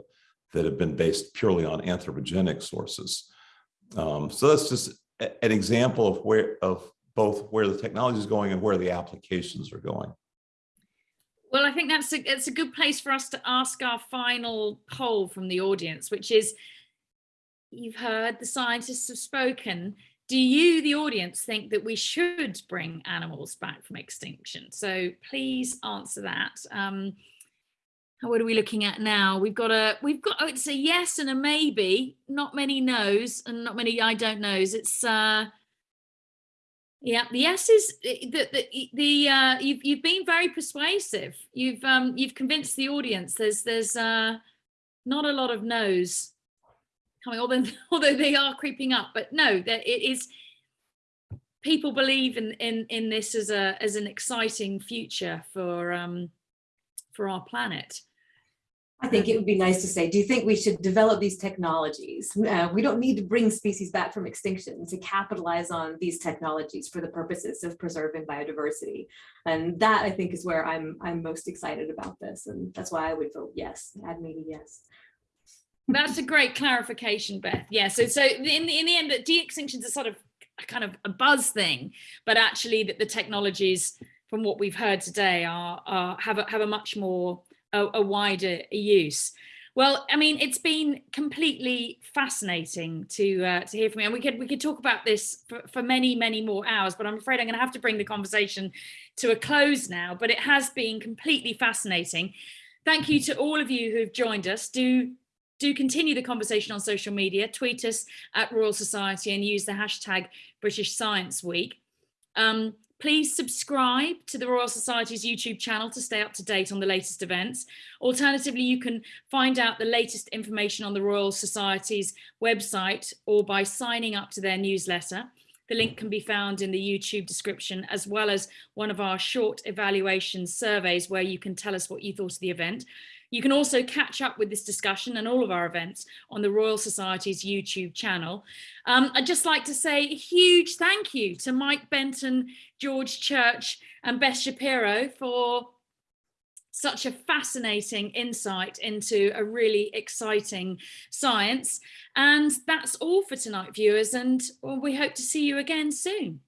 that have been based purely on anthropogenic sources. Um, so that's just an example of where of both where the technology is going and where the applications are going. Well, I think that's a, it's a good place for us to ask our final poll from the audience, which is, you've heard the scientists have spoken. Do you, the audience, think that we should bring animals back from extinction? So please answer that. Um, what are we looking at now? We've got a, we've got, oh, it's a yes and a maybe, not many no's and not many I don't knows. It's, uh, yeah, the yes is the the, the uh, you've you've been very persuasive. You've um you've convinced the audience. There's there's uh not a lot of no's coming, although [laughs] although they are creeping up. But no, that it is. People believe in in in this as a as an exciting future for um for our planet. I think it would be nice to say, do you think we should develop these technologies? Uh, we don't need to bring species back from extinction to capitalize on these technologies for the purposes of preserving biodiversity. And that I think is where I'm I'm most excited about this. And that's why I would vote yes, add maybe yes. That's a great clarification, Beth. Yeah. So so in the in the end, that de-extinctions are sort of a kind of a buzz thing, but actually that the technologies from what we've heard today are, are have a, have a much more a, a wider use. Well, I mean, it's been completely fascinating to uh, to hear from you, and we could we could talk about this for, for many many more hours. But I'm afraid I'm going to have to bring the conversation to a close now. But it has been completely fascinating. Thank you to all of you who've joined us. Do do continue the conversation on social media. Tweet us at Royal Society and use the hashtag British Science Week. Um, Please subscribe to the Royal Society's YouTube channel to stay up to date on the latest events. Alternatively, you can find out the latest information on the Royal Society's website or by signing up to their newsletter. The link can be found in the YouTube description, as well as one of our short evaluation surveys where you can tell us what you thought of the event. You can also catch up with this discussion and all of our events on the Royal Society's YouTube channel. Um, I'd just like to say a huge thank you to Mike Benton, George Church and Beth Shapiro for such a fascinating insight into a really exciting science. And that's all for tonight, viewers, and we hope to see you again soon.